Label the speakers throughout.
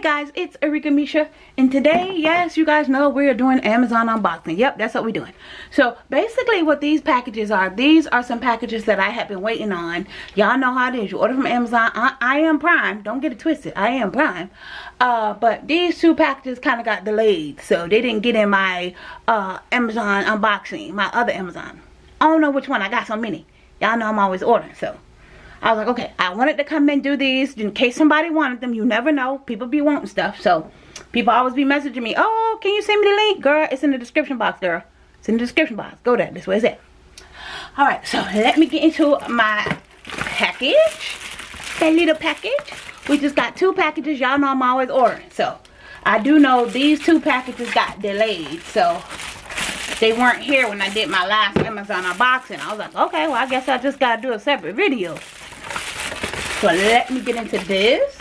Speaker 1: guys it's Arika Misha and today yes you guys know we're doing Amazon unboxing. Yep that's what we're doing. So basically what these packages are these are some packages that I have been waiting on. Y'all know how it is. You order from Amazon. I, I am prime. Don't get it twisted. I am prime. Uh, but these two packages kind of got delayed so they didn't get in my uh, Amazon unboxing my other Amazon. I don't know which one. I got so many. Y'all know I'm always ordering so I was like, okay, I wanted to come and do these in case somebody wanted them. You never know. People be wanting stuff. So, people always be messaging me, oh, can you send me the link? Girl, it's in the description box, girl. It's in the description box. Go there. This way it's at. Alright, so let me get into my package. That little package. We just got two packages. Y'all know I'm always ordering. So, I do know these two packages got delayed. So, they weren't here when I did my last Amazon unboxing. I was like, okay, well, I guess I just got to do a separate video. So let me get into this.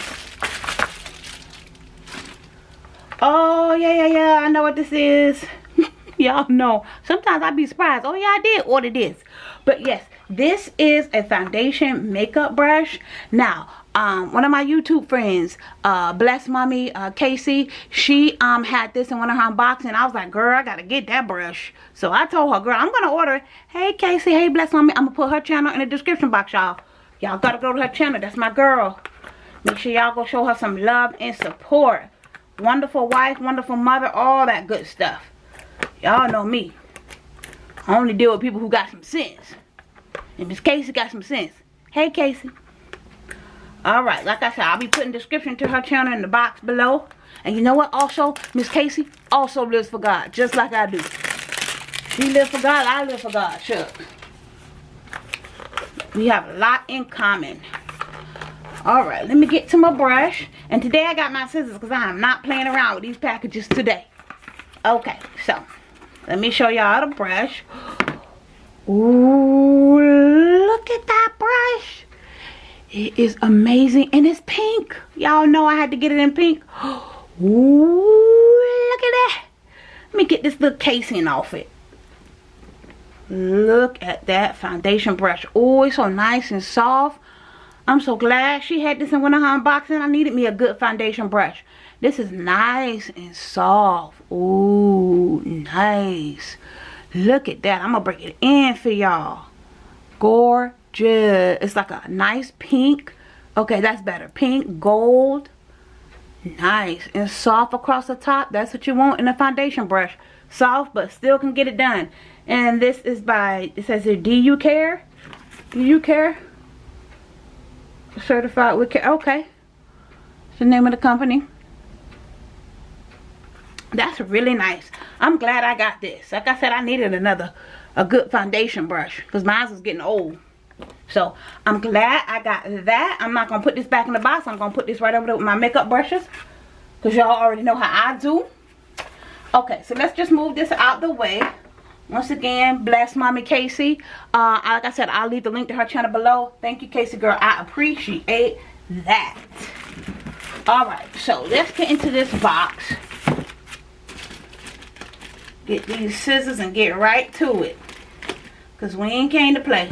Speaker 1: Oh, yeah, yeah, yeah. I know what this is. Y'all know. Sometimes I be surprised. Oh, yeah, I did order this. But yes, this is a foundation makeup brush. Now, um, one of my YouTube friends, uh, Bless Mommy, uh, Casey, she um, had this in one of her unboxing. I was like, girl, I got to get that brush. So I told her, girl, I'm to order. Hey, Casey. Hey, Bless Mommy. I'm to put her channel in the description box, y'all. Y'all gotta go to her channel. That's my girl. Make sure y'all go show her some love and support. Wonderful wife, wonderful mother, all that good stuff. Y'all know me. I only deal with people who got some sense. And Miss Casey got some sense. Hey, Casey. Alright, like I said, I'll be putting description to her channel in the box below. And you know what? Also, Miss Casey also lives for God, just like I do. She lives for God, I live for God. Sure we have a lot in common. All right let me get to my brush. And today i got my scissors because i am not playing around with these packages today. Okay so let me show y'all the brush. Ooh, look at that brush. It is amazing and it's pink. Y'all know i had to get it in pink. Ooh, look at that. Let me get this little casing off it Look at that foundation brush. Oh, it's so nice and soft. I'm so glad she had this in one of her unboxing. I needed me a good foundation brush. This is nice and soft. Ooh, nice. Look at that. I'm to break it in for y'all. Gorgeous. It's like a nice pink. Okay, that's better. Pink, gold. Nice and soft across the top. That's what you want in a foundation brush. Soft, but still can get it done. And this is by, it says here, Do You Care? Do You Care? Certified with care. Okay. It's the name of the company. That's really nice. I'm glad I got this. Like I said, I needed another, a good foundation brush. Because mine was getting old. So, I'm glad I got that. I'm not going to put this back in the box. I'm going to put this right over there with my makeup brushes. Because y'all already know how I do. Okay, so let's just move this out the way once again bless mommy casey. Uh like i said i'll leave the link to her channel below. Thank you casey girl. I appreciate that. All right so let's get into this box. Get these scissors and get right to it. Because we ain't came to play.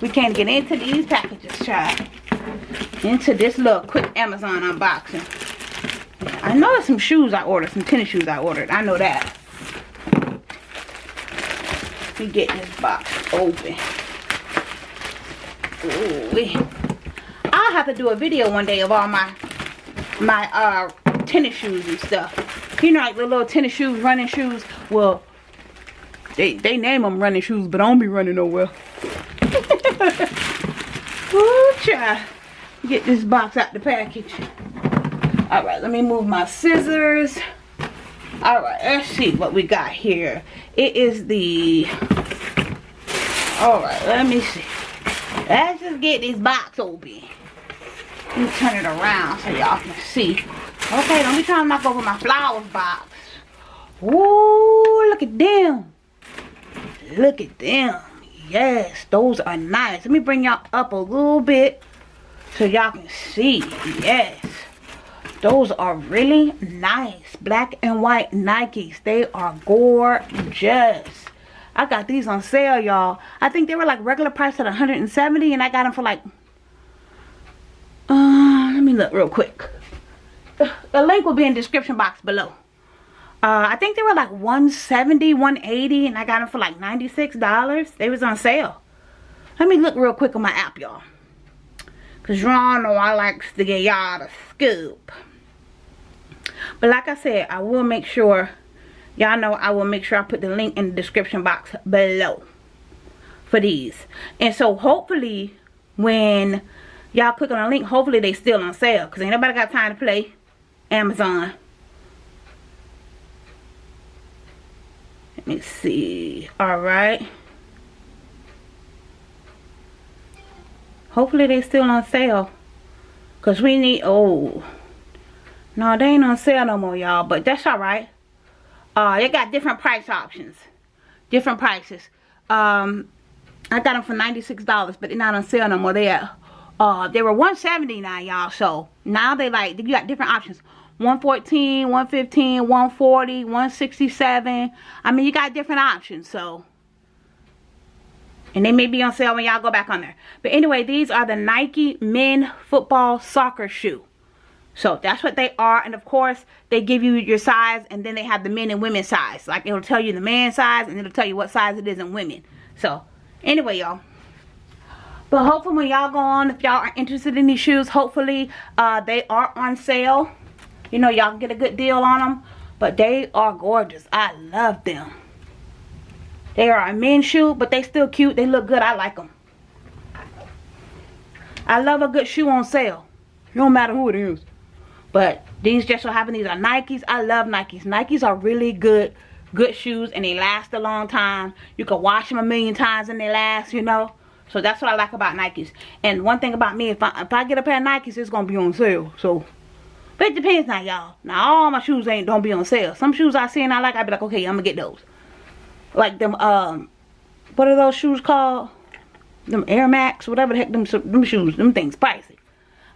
Speaker 1: We can't get into these packages child. Into this little quick amazon unboxing. I know there's some shoes i ordered some tennis shoes i ordered. I know that me get this box open. Ooh, I'll have to do a video one day of all my my uh tennis shoes and stuff. You know, like the little tennis shoes, running shoes. Well, they they name them running shoes, but I don't be running nowhere. Ooh, try get this box out the package. All right, let me move my scissors all right let's see what we got here. It is the all right let me see. Let's just get this box open. Let me turn it around so y'all can see. Okay don't be trying to knock over my flowers box. Ooh, look at them. Look at them. Yes those are nice. Let me bring y'all up a little bit so y'all can see. Yes those are really nice. Black and white Nikes. They are gorgeous. I got these on sale, y'all. I think they were like regular price at 170 and I got them for like, uh, let me look real quick. the link will be in the description box below. Uh, I think they were like 170 180 and I got them for like $96. They was on sale. Let me look real quick on my app, y'all. Because y'all know I likes to get y'all the scoop. But like I said, I will make sure, y'all know I will make sure I put the link in the description box below for these. And so hopefully when y'all click on the link, hopefully they still on sale. Because ain't nobody got time to play Amazon. Let me see. Alright. Hopefully they still on sale. Because we need, oh. No, they ain't on sale no more, y'all. But that's alright. Uh, they got different price options. Different prices. Um, I got them for $96, but they're not on sale no more. They are, uh, they were 179 y'all. So now they like, you got different options. 114, 115, 140, 167. I mean, you got different options. So and they may be on sale when y'all go back on there. But anyway, these are the Nike men football soccer shoe. So that's what they are. And of course, they give you your size and then they have the men and women size. Like it'll tell you the man size and it'll tell you what size it is in women. So anyway, y'all. But hopefully when y'all go on, if y'all are interested in these shoes, hopefully uh, they are on sale. You know, y'all can get a good deal on them. But they are gorgeous. I love them. They are a men's shoe, but they still cute. They look good. I like them. I love a good shoe on sale. No matter who it is. But these just so happen these are Nikes. I love Nikes. Nikes are really good good shoes and they last a long time. You can wash them a million times and they last, you know. So that's what I like about Nikes. And one thing about me, if I if I get a pair of Nikes, it's gonna be on sale. So but it depends now, y'all. Now all my shoes ain't don't be on sale. Some shoes I see and I like, I be like, okay, I'm gonna get those like them um what are those shoes called them air max whatever the heck them, them shoes them things pricey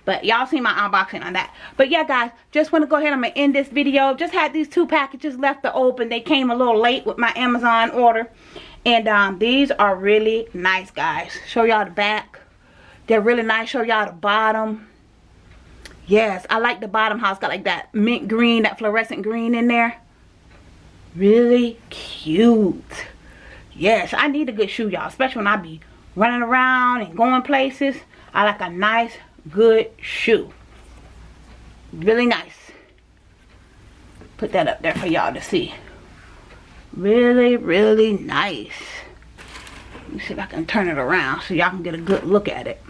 Speaker 1: but y'all see my unboxing on that. But yeah guys just want to go ahead i'm gonna end this video. Just had these two packages left to open. They came a little late with my amazon order. And um these are really nice guys. Show y'all the back. They're really nice. Show y'all the bottom. Yes i like the bottom how it's got like that mint green that fluorescent green in there. Really cute. Yes i need a good shoe y'all especially when i be running around and going places. I like a nice good shoe. Really nice. Put that up there for y'all to see. Really really nice. Let me see if i can turn it around so y'all can get a good look at it.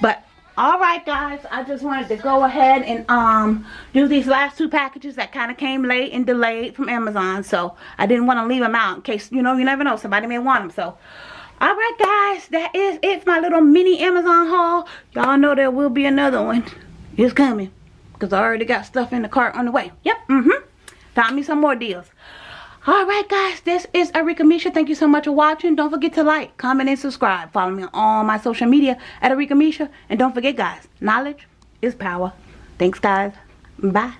Speaker 1: But all right guys i just wanted to go ahead and um do these last two packages that kind of came late and delayed from amazon. So i didn't want to leave them out in case you know you never know somebody may want them so all right guys that is it for my little mini amazon haul y'all know there will be another one it's coming because i already got stuff in the cart on the way yep mm-hmm found me some more deals Alright guys, this is Arika Misha. Thank you so much for watching. Don't forget to like, comment, and subscribe. Follow me on all my social media at Arika Misha. And don't forget guys, knowledge is power. Thanks guys. Bye.